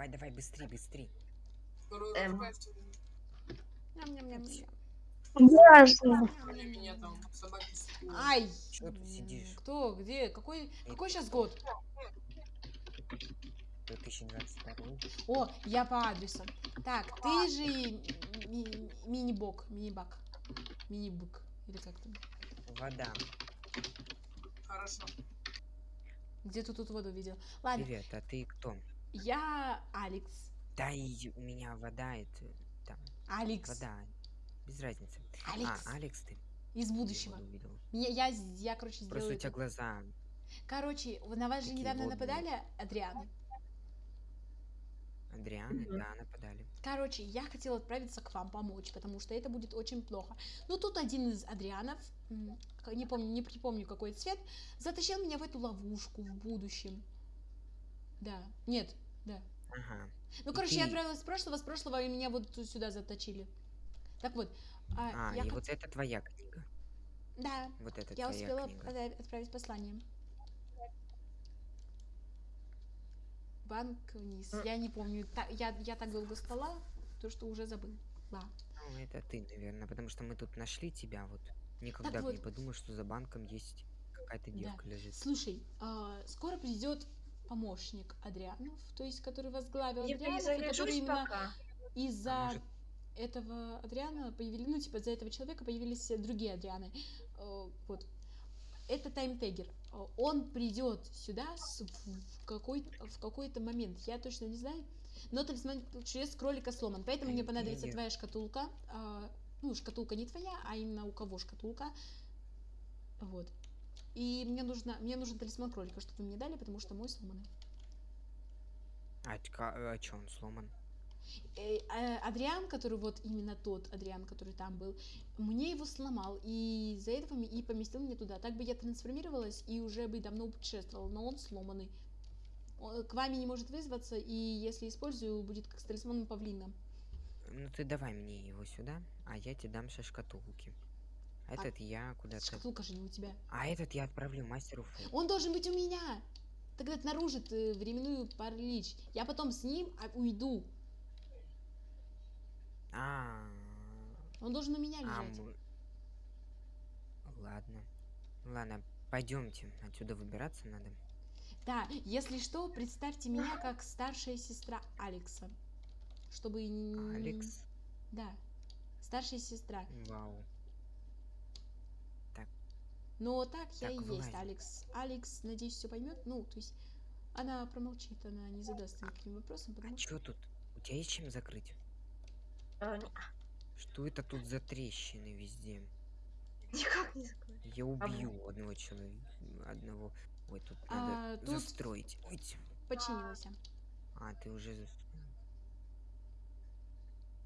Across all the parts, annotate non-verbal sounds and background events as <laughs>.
Давай, давай, быстрей, быстрей. Второй Эм. Ясно. Ай! Чё ты сидишь? Кто? Где? Какой? Какой сейчас год? 2022. О, я по адресу. Так, ты же ми- мини-бок, мини-бак. Мини-бык. Или как там? Вода. Хорошо. Где ты тут воду видел? Ладно, Привет, а ты кто? Я Алекс. Да и у меня вода, это там, Алекс. вода. Без разницы. Алекс. А, Алекс ты? Из будущего. Я, я, я, короче, Просто сделаю у тебя это. глаза. Короче, на вас же недавно водные. нападали, Адрианы. Адрианы, да, нападали. Короче, я хотела отправиться к вам помочь, потому что это будет очень плохо. Но тут один из Адрианов, не помню, не припомню какой цвет, затащил меня в эту ловушку в будущем. Да, нет, да. Ага. Ну, И короче, я ты- отправилась с прошлого, с прошлого, и меня вот сюда заточили. Так вот, а, А, я и хот- вот это твоя книга. Да, Вот это я твоя успела книга. отправ- отправить послание. Банк вниз. М. Я не помню. та- я, я так долго спала, то что уже забыла. Ну, это ты, наверное, потому что мы тут нашли тебя, вот. Никогда бы вот. не подумал, что за банком есть какая-то Да. девка лежит. Слушай, а, скоро придет помощник Адрианов, то есть который возглавил Я Адрианов, и который именно из-за А этого Адриана появились, ну, типа, за этого человека появились э, другие Адрианы. Э, Вот. Это таймтегер. Э, Он придет сюда с- в какой в какой-то момент. Я точно не знаю. Но талисман чудес кролика сломан. Поэтому мне понадобится твоя шкатулка. А, Ну, шкатулка не твоя, а именно у кого шкатулка. Вот. И мне нужно, мне нужен талисман кролика, чтобы вы мне дали, потому что мой сломанный. А, чё, а чё, он сломан? Э, э, Адриан, который вот именно тот Адриан, который там был, мне его сломал, и из-за этого и поместил меня туда. Так бы я трансформировалась и уже бы давно путешествовала, но он сломанный. Он к вами не может вызваться, и если использую, будет как с талисманом павлина. Ну ты давай мне его сюда, а я тебе дам со шкатулки. Этот я куда-то... Шкатулка же не у тебя. А этот я отправлю мастеру Фу. Он должен быть у меня! Тогда это нарушит э, временную паралич. Я потом с ним а, уйду. А, Он должен у меня а, лежать. мы- Ладно. Ладно, пойдемте. Отсюда выбираться надо. Да, если что, представьте меня как старшая сестра Алекса. Чтобы... Алекс. Да, старшая сестра. Вау. Но так я Так, и есть, вылазим. Алекс. Алекс, надеюсь, все поймет. Ну, то есть она промолчит, она не задаст никаким вопросом, А потому что... чё тут? У тебя есть чем закрыть? А, Что это тут за трещины везде? Никак не закрою. Я убью одного человека. Одного. Ой, тут А, надо тут- застроить. Ой. Починилась. А, ты уже застроил.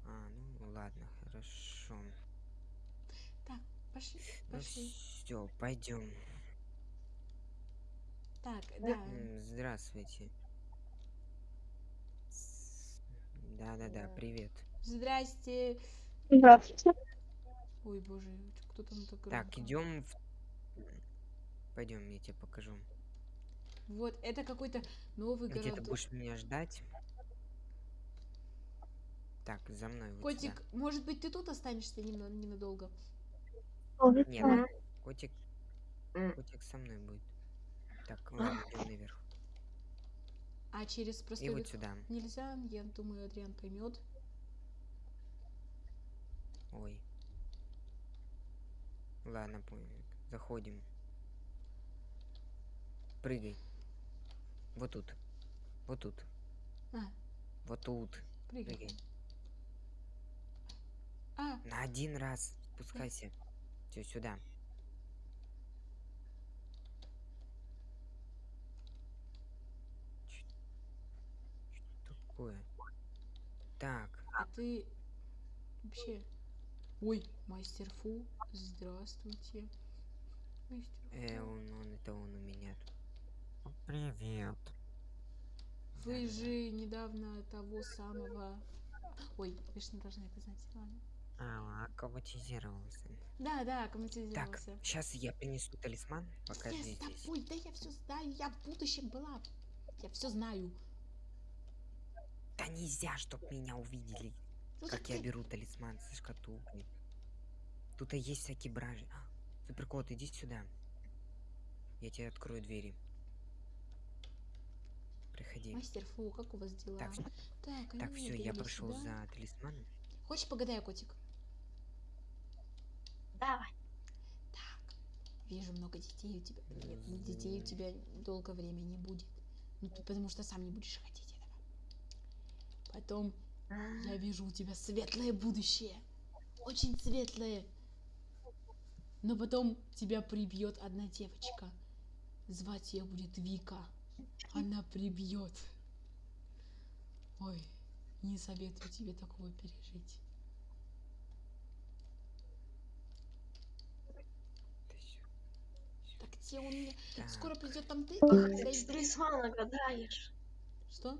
А, ну ладно, хорошо. Пошли, Ну пошли. все, пойдем. Так, Да. да. Здравствуйте. Да-да-да, Э, привет. Здрасте. Здравствуйте. Ой, боже, кто там так Так, идем в... Пойдем, я тебе покажу. Вот, это какой-то новый Где ты городок. будешь меня ждать? Так, за мной вот Котик, сюда. может быть, ты тут останешься немного, ненадолго? Нет, Мгм. котик, М. котик со мной будет. Так, ладно, идем наверх. А через И простой вот сюда. нельзя? Я думаю, Адриан поймет. Ой. Ладно, понял. Заходим. Прыгай. Вот тут. Вот тут. А, Вот тут. прыгай. Прыгай. А, На один раз. Спускайся. Все сюда. Что такое? Так. а ты вообще... Ой, мастер Фу, здравствуйте. Мастер Э, Фу. он, он, это он у меня. Привет. Вы же недавно того самого... Ой, вы же не должны это знать, ладно. А, аккоматизировался. Да, да, Так, комментизировался. сейчас я принесу талисман. Yes, да, здесь. ой, да я все знаю, я в будущем была. Я все знаю. Да нельзя, чтоб меня увидели, Ну, как так я ты- беру талисман со шкатулкой. Тут и есть всякие бражи. А, Суперкот, иди сюда. Я тебе открою двери. Приходи. Мастер, фу, как у вас дела? Так, Так, Так, все, я привели пошел сюда. за талисманом. Хочешь погадаю, котик? Давай. Так, вижу много детей у тебя. Нет, М, детей у тебя долго времени не будет. Ну, ты потому что сам не будешь хотеть этого. Потом я вижу у тебя светлое будущее. Очень светлое. Но потом тебя прибьет одна девочка. Звать ее будет Вика. Она прибьет. Ой, не советую тебе такого пережить. Да всё. Так где он мне? Так, Скоро придет там ты. Ах, ты без талисмана гадаешь. Что?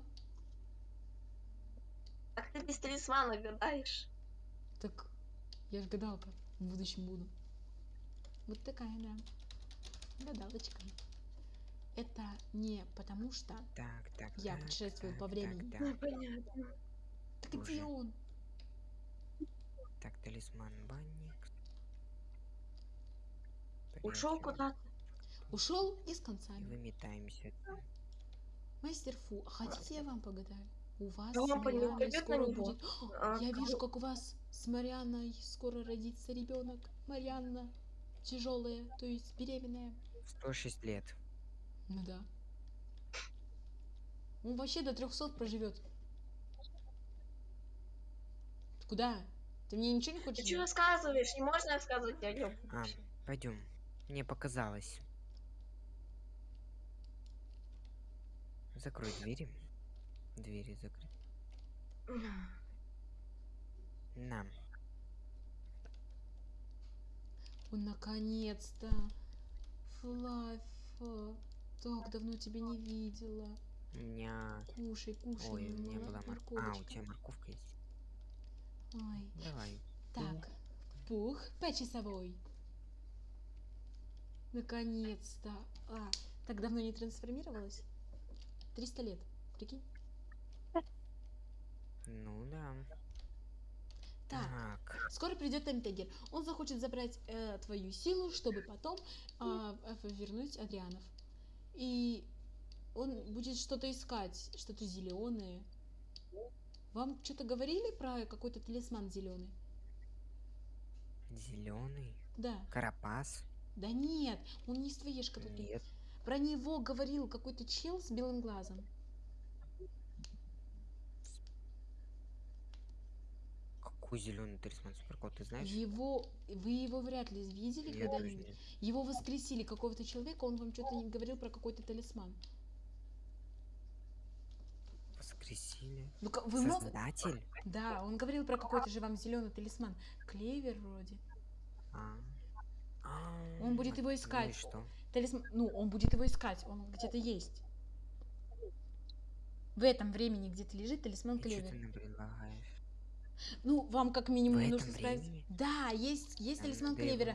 Как ты без талисмана гадаешь? Так я ж гадалка. В будущем буду. Вот такая, да. Гадалочка. Это не потому что... так, так, Я так, путешествую так, по так, времени. Так, Ну, понятно. Так где Боже. он? так, талисман банник. Ушел куда-то. Ушел и с И концами. выметаемся. Мастер Фу, а хотите я вам погадаю? У вас Да с Марианной скоро будет... А, Я вижу, как у вас с Марианной скоро родится ребенок. Марианна тяжелая, то есть беременная. 106 лет. Ну да. Он вообще до 300 проживет. Ты Куда? Ты мне ничего не Ты хочешь? что сказать? рассказываешь? Не можно рассказывать о нем. А, пойдем. Мне показалось. Закрой двери. Двери закрыть. На. О, наконец-то. Флаффа. Так давно тебя не видела. У меня... Кушай, кушай. Ой, у меня была морковка. А, у тебя морковка есть. Ой. Давай. Так, пух по-часовой. Наконец-то. А, так давно не трансформировалась? 300 лет, прикинь. Ну да. Так, Так. скоро придет Таймтегер. Он захочет забрать э, твою силу, чтобы потом а, э, вернуть Адрианов. И он будет что-то искать, что-то зеленое. Вам что-то говорили про какой-то талисман зеленый? Зеленый. Да. Карапас. Да нет, он не из твоей шкатулки. Нет. Про него говорил какой-то чел с белым глазом. Какой зеленый талисман суперкот, ты знаешь? Его, вы его вряд ли видели когда-нибудь. Его воскресили какого-то человека, он вам что-то не говорил про какой-то талисман. Воскресили. Ну, вы. Создатель? Да, он говорил про какой-то же вам зеленый талисман. Клевер вроде. А. А, Он будет его Ну искать. что? Талисман... Ну, он будет его искать, он где-то есть. В этом времени где-то лежит талисман клевер. Ну, вам как минимум В нужно сказать... Да, есть, есть талисман клевера.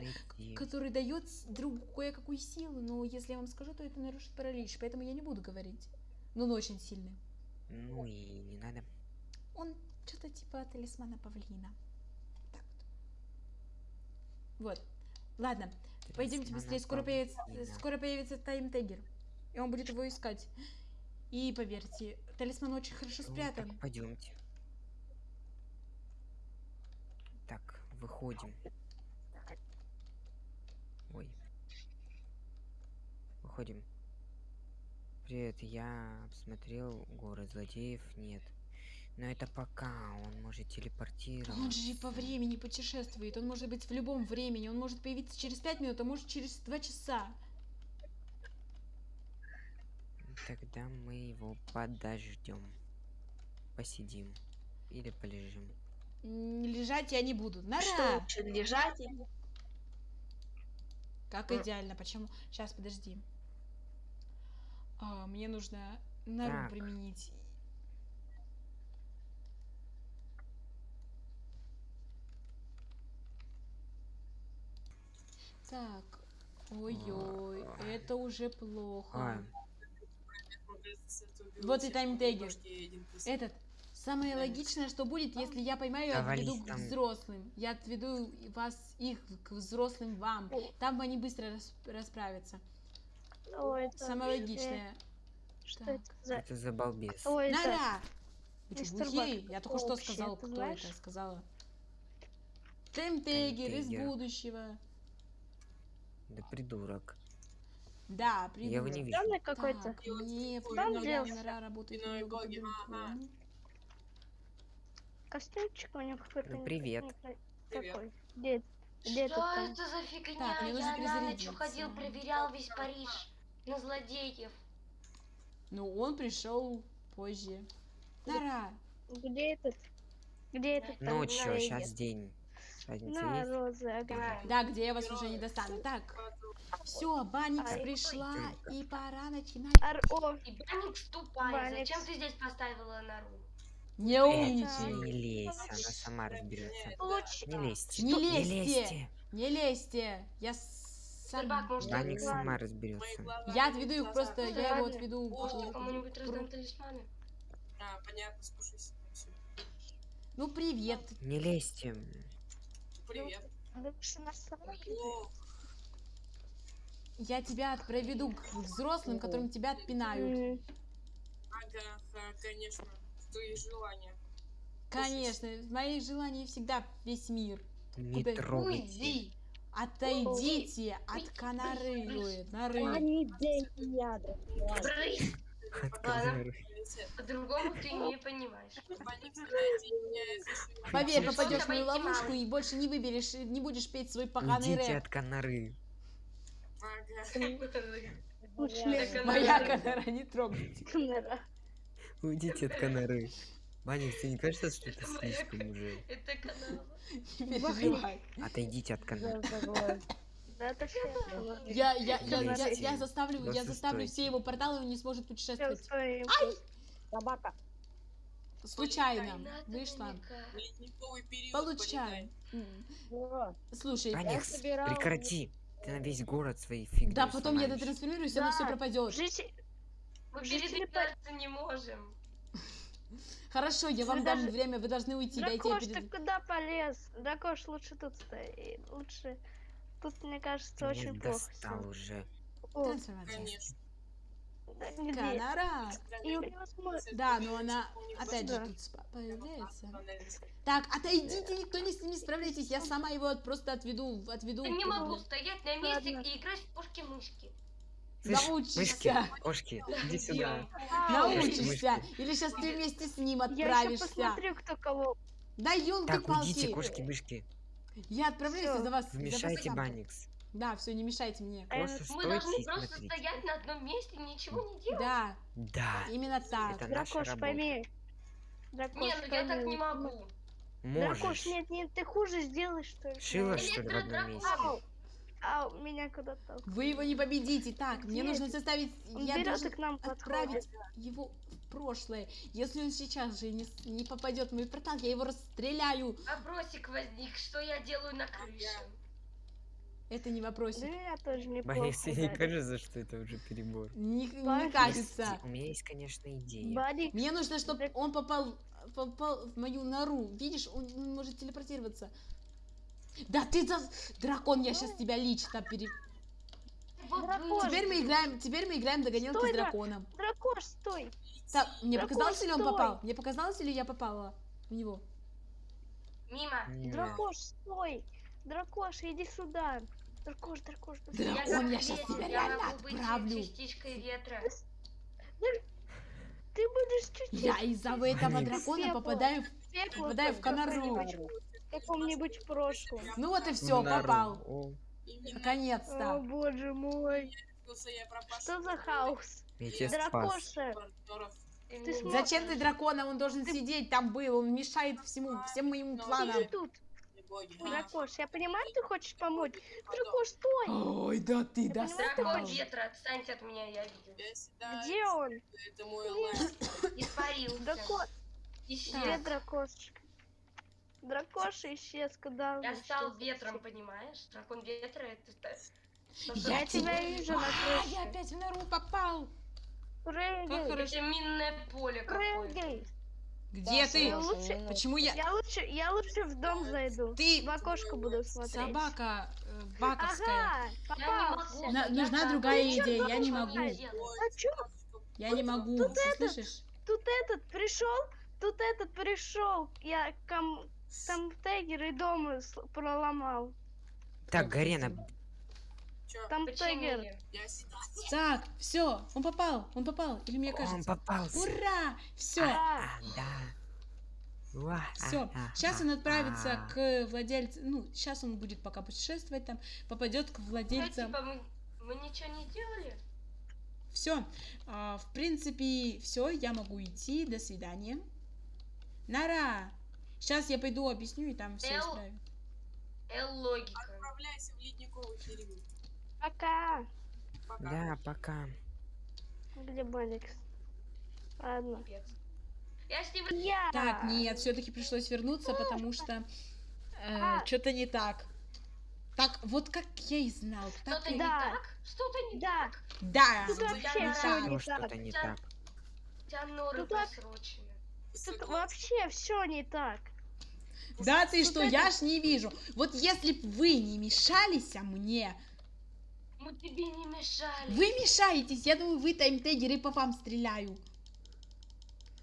который дает другу кое-какую силу, но если я вам скажу, то это нарушит паралич, поэтому я не буду говорить. Но он очень сильный. Ну и не надо. Он что-то типа талисмана павлина. Так вот. Вот. Ладно, пойдемте быстрее, скоро появится, скоро появится таймтегер. И он будет его искать. И поверьте, талисман очень хорошо Ну, спрятан. так пойдемте. Так, выходим. Ой. Выходим. Привет, я обсмотрел город злодеев, нет. Но это пока, он может телепортироваться. Он же и по времени путешествует. Он может быть в любом времени. Он может появиться через 5 минут, а может через 2 часа. Тогда мы его подождем. Посидим. Или полежим. Лежать я не буду. Что Нара! лучше, лежать или... Как идеально. Почему? Сейчас, подожди. А, мне нужно нору Так. применить. Так. Ой-ой, А. это уже плохо. А, Вот и таймтегер. Этот, Самое логичное, что будет, если я поймаю и отведу к взрослым. Я отведу вас их к взрослым вам. Там они быстро рас- расправятся. Ой, это Самое логичное. Что Так. это за... Это за балбес. Это... Мистер глухие? Бак, Я только что ты кто это сказала. Темтегер из будущего. Да придурок. Да, Я его придурок. не вижу. Странный какой-то. Там делся. Работает. Костюмчик у него какой-то. Ну, привет. Какой? Где Что это за фигня? Так, Я на ночь перезарядиться. ходил, проверял весь Париж на злодеев. Ну, он пришел позже. Нора, Где этот? Где этот? Ночью, сейчас день. Разница На, есть? розы, ага. да, где я вас уже не достану. Так, все, Баникс пришла, и пора начинать. Ар... О, И Баникс тупая. Баникс. Зачем ты здесь поставила нору? Не Э, умничай. не лезь, она сама разберется. Не лезьте. Не Не лезьте. Не лезьте. Я сам... Ладно. сама разберется. Я отведу их просто, я его отведу. Кому-нибудь раздам талисманы? А, понятно, всё. Ну, привет. Не лезьте. Привет. Я тебя проведу к взрослым, которым тебя отпинают. Ага, ага, конечно. Твои желания. Конечно, в моих желаниях всегда весь мир. Не Куда- трогайте. Уйди! Отойдите от канары. Ой, норы. По-другому ты не понимаешь. Поверь, попадешь в мою ловушку и больше не выберешь, не будешь петь свой поганый Уйдите рэп. от канары. Моя канара, не трогайте. Уйдите от канары. Банник, тебе не кажется, что это слишком уже? Это переживай. Отойдите от все. Я, я, я, я, я заставлю, я заставлю все его порталы, он не сможет путешествовать. Собака. Случайно. Вышла. Ледниковый период. Получай. М. Слушай, Банник, собирала- прекрати. Ты на весь город своей фигней да, потом я сломаешь. дотрансформируюсь, оно все Да. пропадет. Жите... Мы Жители передвигаться не можем. Хорошо, я вам дам даже- время, вы должны уйти, дайте я Дракош, ты перед... куда полез? Дракош, лучше тут стоит. Лучше... Тут, мне кажется, меня очень плохо. достал всё. уже. О, Трансформация. Конечно. Да, нигде. Канара. И. Да, но она опять же тут появляется. Так, отойдите, никто не с ними справляйтесь, я сама его просто отведу, отведу. Я не могу стоять на месте и играть в пушки-мышки. Научишься. мышки, кошки, иди сюда. Научишься. Или сейчас ты вместе с ним Я еще отправишься. посмотрю, кто кого. Да Так, уйдите, елки-палки. кошки-мышки. Я отправляюсь за вас. Вмешайте. Банникс. Да, все, не мешайте мне. Э, Просто Мы должны и просто смотрите. стоять на одном месте, ничего не делать. Да, Да, именно так. это Дракош, пойми. Дракош, Не, ну я так не могу. Дракош, Можешь. нет, нет, ты хуже сделаешь, что ли? Шила, что ли, в одном месте? Ау, ау, меня куда-то. Вы его не победите. Так, мне Где нужно ты? заставить... Он Я и должен к нам отправить подходит. его в прошлое. Если он сейчас же не, не попадет в мой портал, я его расстреляю. Вопросик возник, что я делаю на крыше. Это не Да вопросик. меня тоже неплохо. Банникс, тебе не кажется, что это уже перебор? Не, не кажется. У меня есть, конечно, идея. Барик, Мне нужно, чтобы он попал, попал в мою нору. Видишь, он, может телепортироваться. Да ты за... Дракон, я сейчас тебя лично пере... Вот Дракон. Теперь мы играем, теперь мы играем в догонялки Стой, с да. драконом. Дракош, стой. Так, мне Дракон, показалось, или он стой. попал? Мне показалось, или я попала в него? Мимо. Дракош, стой. Дракош, иди сюда. Дракош, дракош, дракош. Дракон, я ветер, тебя реально отправлю. частичкой ветра. Ты будешь чуть-чуть Я из-за этого дракона попадаю в... попадаю в Конору. в каком-нибудь прошлом. Ну вот и все, попал. О, О, Наконец-то. боже мой. Что за хаос? Дракоша. Ты Ты. Зачем ты дракона? Он должен сидеть там был. Он мешает всему, всем моим Ну, планам. Иди тут. Дракош, я понимаю, ты хочешь помочь. Дракош, стой. Ой, да ты Я понимаю, достал. Дракон ветра, отстаньте от меня, я видел. Где он? Это мой. <coughs> Испарился. Дракош. Исчез. Где дракошечка? Дракоша исчез, куда он Я стал исчез? ветром, понимаешь? Дракон ветра это... Я Я тебя вижу на А, я опять в нору попал. Прыгай, Это минное поле какое-то. Где ты? Я лучше, Почему я... я лучше, я лучше в дом зайду. Ты В окошко буду смотреть. собака э, баковская. Ага, Я. На- я нужна там- другая Ты чё идея, я не могу. А чё? Я не могу, Тут ты этот- слышишь? Тут этот пришел, тут этот пришел. Я ком... там тегер и дома с- проломал. Так, Гарена? Чё? Там тегер. Так, все, он попал, он попал. Или мне он кажется? попался. Ура! Все, Да. А, да. Все. а, а, Сейчас он а, отправится а. к владельцу. Ну, сейчас он будет пока путешествовать там, попадет к Ну, владельцам. типа, мы, мы ничего не делали? Все. в принципе, все, я могу идти. До свидания. Нара! Сейчас я пойду объясню и там все Эл. исправим. Эл, логика. Отправляйся в ледниковый период. Пока. Пока. Да, пока. Где Баликс? Ладно. Капец. Я с ним... Я. Так, нет, все-таки пришлось вернуться, потому что А. что-то не так. Так, вот как я и знал. Так Что-то и- не Да. так? Что-то не Да. так? Да. Тут вообще все не так. что-то не так. У тебя норы Тут просрочены. Вообще все не так. Да ты что, я ж не вижу. Вот если б вы не мешались мне, Мы тебе не мешали. вы мешаетесь, я думаю, вы таймтегеры по вам стреляю.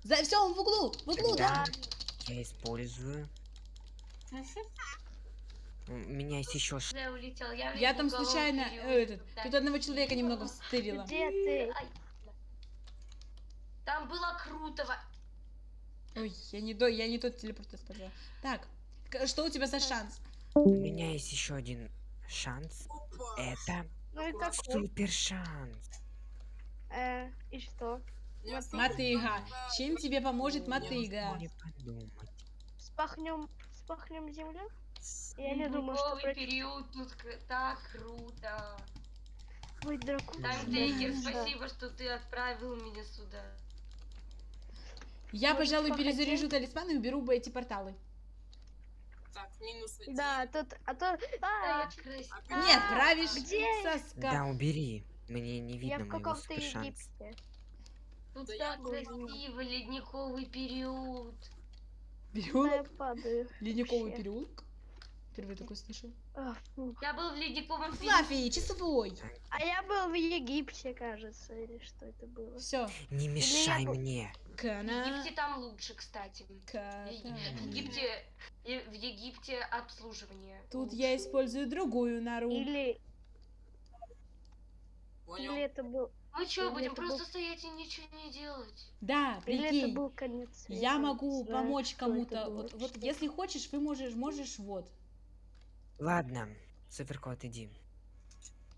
За все, он в углу, в углу, да? Да. Я использую. У меня есть еще. Я улетел. Я, Я там случайно, э, этот, Да. тут одного человека немного встырила. Где ты? Там было круто. во- Ой, я не, до, я не тот телепорт использовала. Так, что у тебя за шанс? У меня есть еще один шанс. Опа. Это Ну и какой? супер шанс. Э, и что? Осталось Мотыга. Чем тебе поможет мотыга? Не подумать. Спахнем, спахнем землю? Я не думаю, что против- период тут так круто. быть драконом. Таймтейкер, спасибо, что ты отправил меня сюда. Я, Может, пожалуй, перезаряжу талисман и уберу бы эти порталы. Так, минус один. Да, тут, а то... А, Так красиво. А, Нет, правишь где? соска. Да, убери. Мне не я видно в моего каком-то супер шанса. Египте. Тут Да так я красиво, ледниковый период. Да, я Переулок? падаю. Ледниковый вообще. переулок? Впервые такой слышу. А. Я был в ледниковом периоде. Флаффи, часовой. А я был в Египте, кажется, или что это было? Все. Не мешай был- мне. В Кана. Египте там лучше, кстати. В. Еги- в Египте, в Египте обслуживание. Тут лучше. я использую другую нору. Или, Понял. или это был, Мы что, или будем просто был- стоять и ничего не делать? Да, или это прикинь. был конец света. Я могу знаю, помочь кому-то. Вот, вот если хочешь, вы можешь, можешь вот. Ладно, суперкот, иди.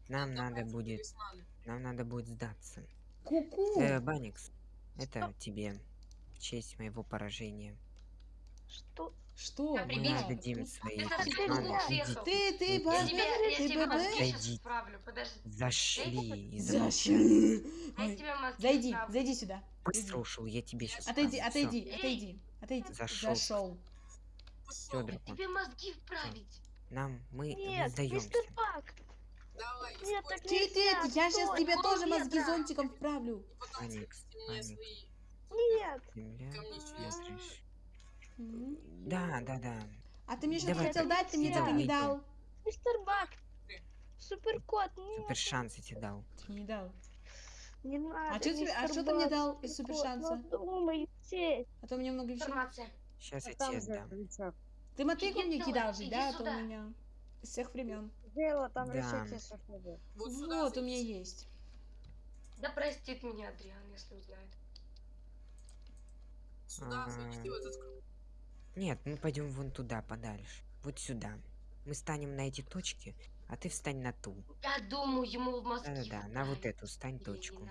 Нам надо Давайте будет, талисманы. нам надо будет сдаться. Ку-ку. Э, Баникс, это тебе в честь моего поражения. Что? Что? Мы прикинь, Да. отдадим свои. Ты, ты, я ты, подожди. Зашли Зашли. <laughs> Зайди, зайди сюда. Быстро ушел, я тебе сейчас Отойди, отойди, отойди, отойди. Зашел. Зашел. Тебе мозги вправить. Нам, мы не Нет, сдаемся. Давай, нет, так нельзя, я сейчас стой. тебе тоже мозги зонтиком вправлю. Аникс. свои. Нет. Да, да, да. А ты мне что-то хотел дать, ты мне так и не дал. мистер Бак, суперкот, нет, Супер шанс я тебе дал. Ты не дал. не надо, А чё тебе- а чё ты мне дал из суперкот, супершанса? ну, думайте. А то у меня много вещей. Сейчас я тебе дам. Ты мотыгу мне кидал же, да? А то у меня с всех времен. Сделала там Да. решите, чтобы. Вот Вот, у меня есть. Да простит меня Адриан, если узнает. Сюда зайдите в этот круг. Нет, мы пойдем вон туда, подальше. Вот сюда. Мы станем на эти точки, а ты встань на ту. Я думаю, ему в мозги Да-да-да, на вот эту стань Или не точку.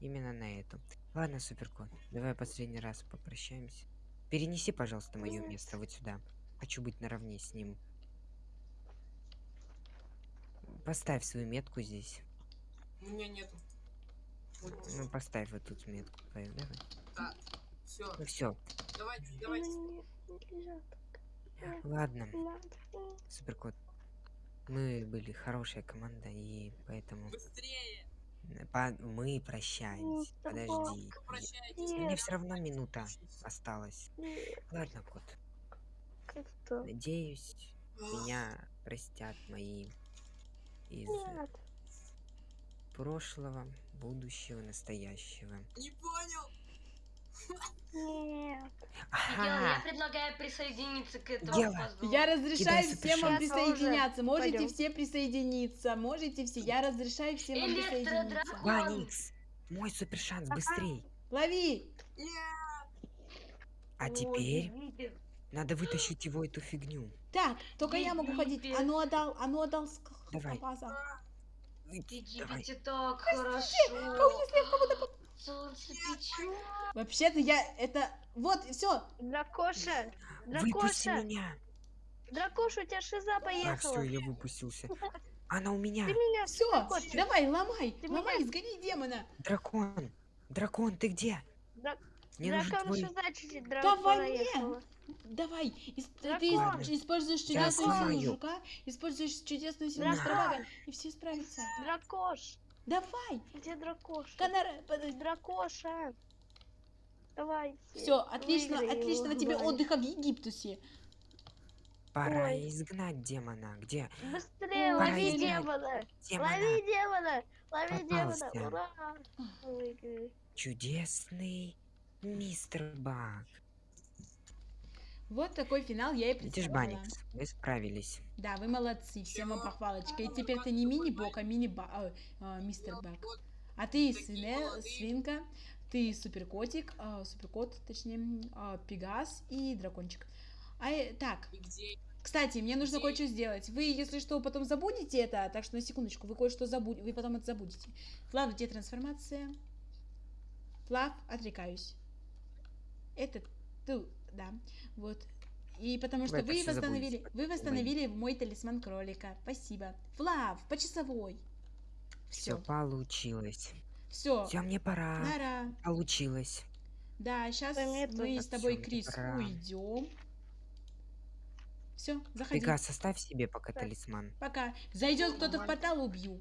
Именно на эту. Ладно, суперкот, давай последний раз попрощаемся. Перенеси, пожалуйста, мое место вот сюда. Хочу быть наравне с ним. Поставь свою метку здесь. У меня нету. Вот, Ну, поставь вот тут метку. твою, Давай. так. Все, Ну все. давайте, давайте. Ладно, суперкот. Мы были хорошая команда, и поэтому Быстрее. По- Мы прощаемся. Подожди. Нет, все равно минута осталась. нет, Ладно, кот. Надеюсь, меня простят мои из Нет. прошлого, будущего, настоящего. Не понял. Нет. Мiguel, я Ага, предлагаю присоединиться к этому Дело. Я разрешаю Кидай всем вам супершанс. присоединяться. Можете Пойдем. все присоединиться. Можете все. Я разрешаю всем вам присоединиться. Ваникс, мой супер шанс, быстрей. Лови! А Ой, теперь надо вытащить его эту фигню. Так, только я могу ходить. А ну отдал, а ну отдал ск- Давай. Давай. Так хорошо. Солнце печет. Вообще-то я это... Вот, все. Дракоша. Выпусти Дракоша. меня. Дракоша, у тебя шиза А, все, поехала. я выпустился. Она у меня. Ты меня Все, давай, ломай, Ты ломай, меня- сгони демона. Дракон. Дракон, ты где? Мне нужен Дракон твой... шиза чуть-чуть Да дракона во мне. Давай, ис- ты Дракон. ис- используешь чудесную силу жука, используешь чудесную силу Дракон. Мистера и все справятся. Дракош. Давай, Где дракоша? Канара, подожди. Дракоша. Давай. Все, отлично, отличного его, тебе давай. отдыха в Египтусе. Пора Ой. изгнать демона. Где? Быстрее, Ой, лови Ой. демона. Демона. Лови демона. Лови демона. Попался. Ура. Выиграли. Чудесный мистер Баг. Вот такой финал я и Видишь, представила. Баникс, мы справились. Да, вы молодцы, всем вам похвалочка. И теперь ты не мини-бог, а мини-баг, мистер Баг. А ты свине, свинка, ты суперкотик, а, суперкот, точнее, а, пегас и дракончик. А, э, так, кстати, мне нужно кое-что сделать. Вы, если что, потом забудете это, так что на секундочку, вы кое-что забудете, вы потом это забудете. Флав, где трансформация? Флав, отрекаюсь. Это ты, да, вот. И потому что вы восстановили, забудете, вы восстановили мой талисман кролика. Спасибо. Флав, по часовой. Все Все, получилось. все. Все, мне пора. Нара. Получилось. Да, сейчас мне мы с тобой, Всё, Крис, пора. уйдем. Все, заходи. Пегас, оставь себе пока Так. талисман. Пока. Зайдет кто-то в портал, убью.